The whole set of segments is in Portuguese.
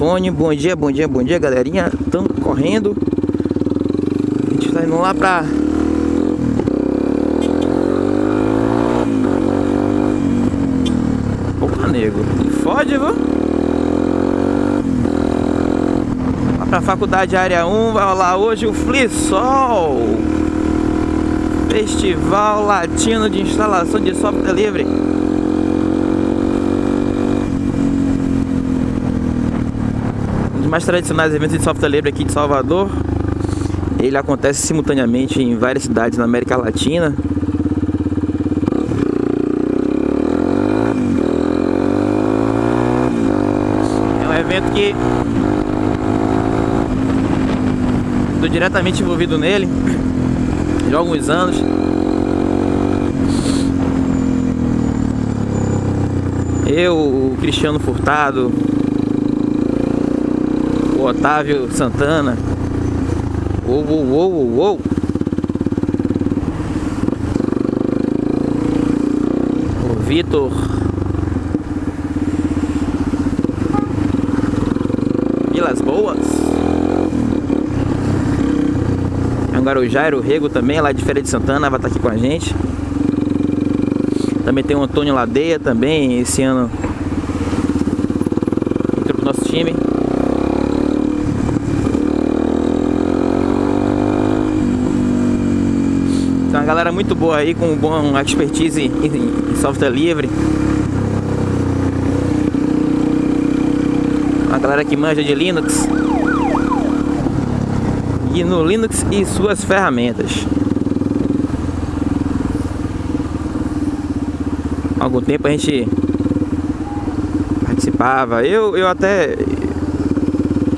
telefone. Bom dia, bom dia, bom dia, galerinha. Estamos correndo. A gente tá indo lá pra. Opa, nego. Fode, viu? Lá pra faculdade área 1 vai rolar hoje o Flisol. Festival Latino de Instalação de Software Livre. Mais tradicionais eventos de software livre aqui de Salvador. Ele acontece simultaneamente em várias cidades na América Latina. É um evento que estou diretamente envolvido nele já há alguns anos. Eu, o Cristiano Furtado, Otávio Santana. Uou, uou, uou, uou. O Vitor. Vilas Boas. Agora o Jairo Rego também, lá de Feira de Santana, vai estar aqui com a gente. Também tem o Antônio Ladeia também, esse ano entrou pro nosso time. Galera muito boa aí, com bom expertise em, em software livre. Uma galera que manja de Linux. E no Linux e suas ferramentas. Há algum tempo a gente participava. Eu, eu até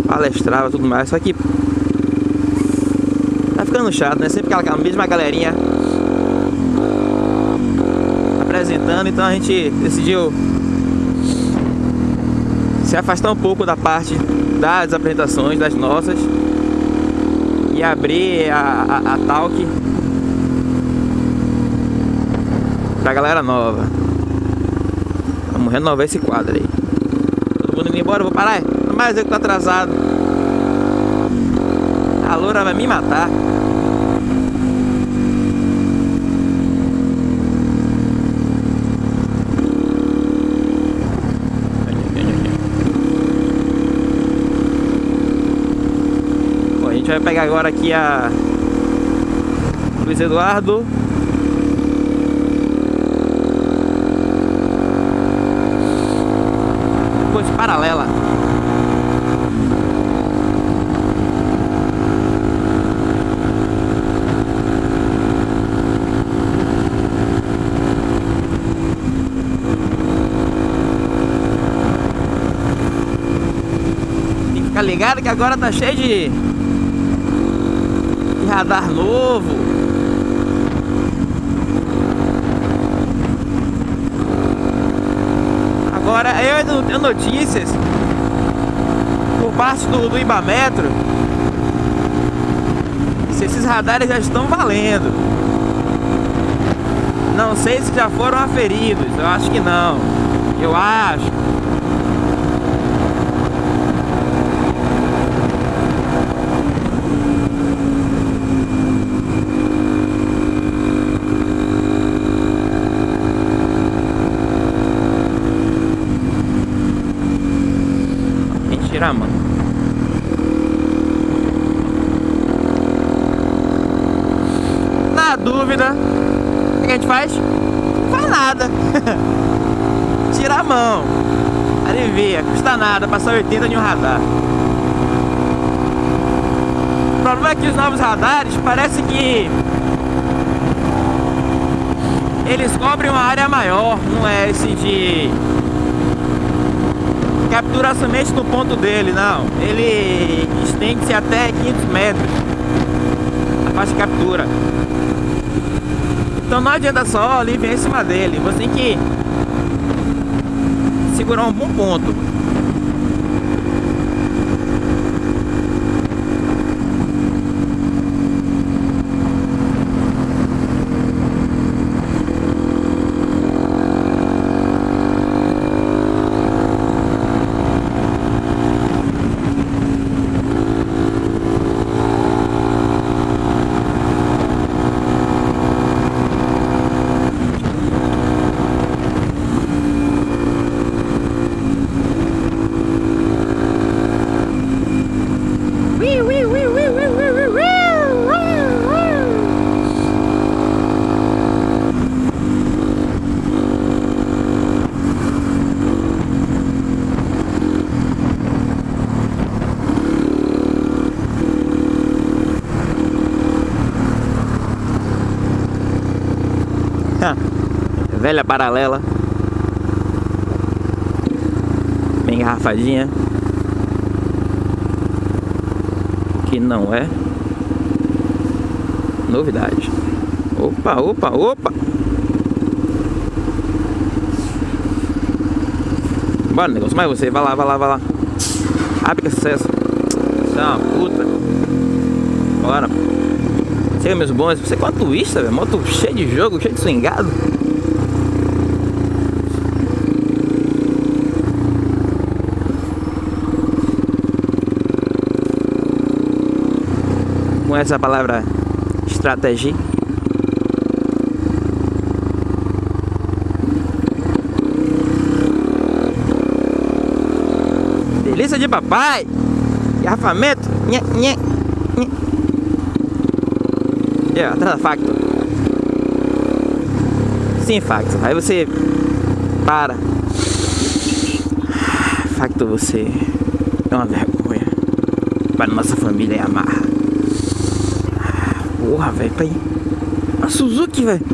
palestrava tudo mais, só que Tá ficando chato, né? Sempre aquela mesma galerinha apresentando, então a gente decidiu se afastar um pouco da parte das apresentações, das nossas e abrir a, a, a talk pra galera nova. Vamos renovar esse quadro aí. Todo mundo indo embora, vou parar? Mas eu que tô atrasado. A loura vai me matar. Gente vai pegar agora aqui a Luiz Eduardo. Depois paralela. Fica ligado que agora tá cheio de radar novo. Agora eu tenho notícias por parte do, do Ibametro se esses radares já estão valendo. Não sei se já foram aferidos, eu acho que não. Eu acho. Tirar, mano. Na dúvida, o que a gente faz? Não faz nada. Tira a mão. Alivia, custa nada, passar 80 de um radar. O problema é que os novos radares parece que eles cobrem uma área maior, não é esse de captura somente no ponto dele, não. Ele estende-se até 500 metros a faixa de captura. Então não adianta só aliviar em cima dele, você tem que segurar um bom ponto. Velha paralela. Bem engarrafadinha. Que não é novidade. Opa, opa, opa! Bora, negócio, mais você, vai lá, vai lá, vai lá. Abre que sucesso. Você é uma puta. Bora. Chega meus bons, você com a twista, velho. Moto cheio de jogo, cheio de swingado. Com essa palavra estratégia. Delícia de papai. Garrafamento. Nhê, nhê, nhê. É, atrás da facto. Sim, facto. Aí você para. Facto, você é uma vergonha para nossa família e amarra. Porra, velho, pai. A Suzuki, velho.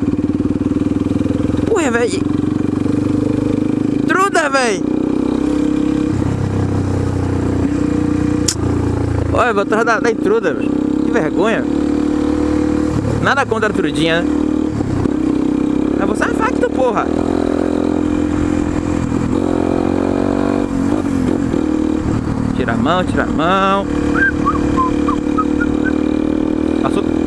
Porra, velho. Truda, velho. Olha, vou atrás da, da intruda, velho. Que vergonha. Nada contra a trudinha, né? Mas você é facto, porra. Tira a mão, tira a mão. Passou?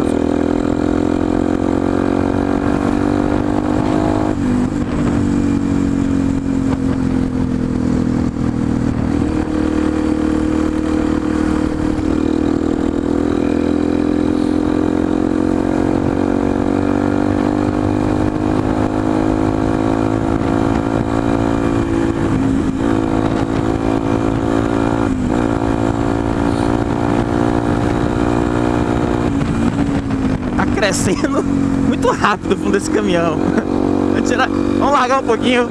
Crescendo muito rápido o fundo desse caminhão. Vamos, tirar, vamos largar um pouquinho.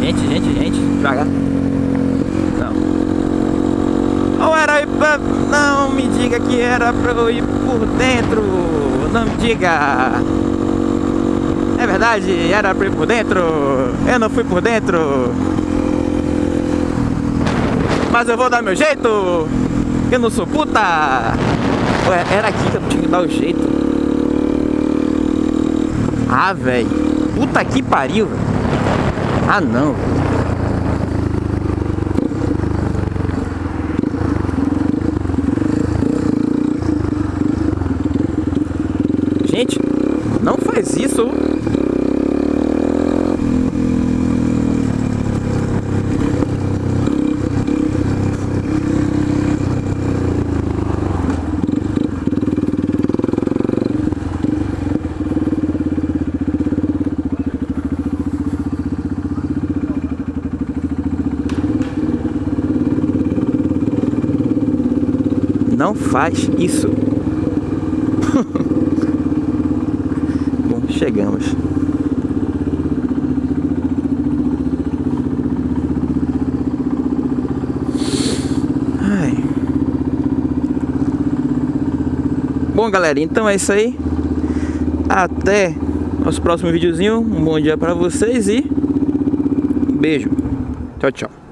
Gente, gente, gente, devagar. Não. Ou era ir pra... Não me diga que era pra eu ir por dentro. Não me diga. É verdade, era pra ir por dentro. Eu não fui por dentro. Mas eu vou dar meu jeito. Eu não sou puta. Ué, era aqui que eu tinha que dar o jeito. Ah, velho. Puta que pariu. Ah, não. Gente, não faz isso. Não faz isso. Bom, chegamos. Ai. Bom, galera, então é isso aí. Até nosso próximo videozinho. Um bom dia pra vocês e beijo. Tchau, tchau.